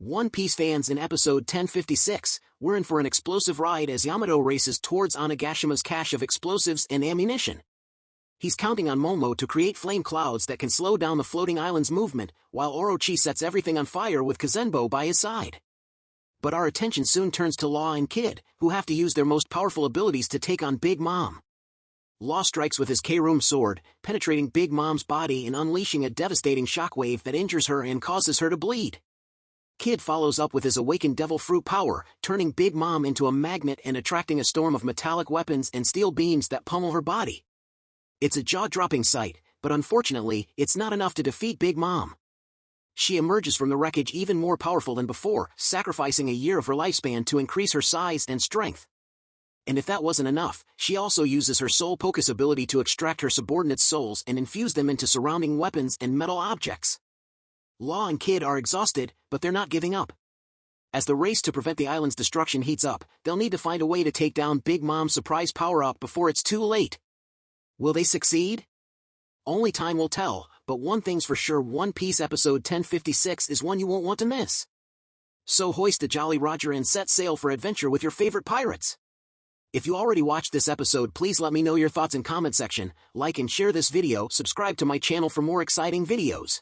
One Piece fans in episode 1056, we're in for an explosive ride as Yamato races towards Onigashima's cache of explosives and ammunition. He's counting on Momo to create flame clouds that can slow down the floating island's movement, while Orochi sets everything on fire with Kazenbo by his side. But our attention soon turns to Law and Kid, who have to use their most powerful abilities to take on Big Mom. Law strikes with his K-Room sword, penetrating Big Mom's body and unleashing a devastating shockwave that injures her and causes her to bleed. Kid follows up with his awakened devil fruit power, turning Big Mom into a magnet and attracting a storm of metallic weapons and steel beams that pummel her body. It's a jaw-dropping sight, but unfortunately, it's not enough to defeat Big Mom. She emerges from the wreckage even more powerful than before, sacrificing a year of her lifespan to increase her size and strength. And if that wasn't enough, she also uses her soul pocus ability to extract her subordinates' souls and infuse them into surrounding weapons and metal objects. Law and Kid are exhausted, but they're not giving up. As the race to prevent the island's destruction heats up, they'll need to find a way to take down Big Mom's surprise power-up before it's too late. Will they succeed? Only time will tell, but one thing's for sure One Piece episode 1056 is one you won't want to miss. So hoist a Jolly Roger and set sail for adventure with your favorite pirates. If you already watched this episode please let me know your thoughts in comment section, like and share this video, subscribe to my channel for more exciting videos.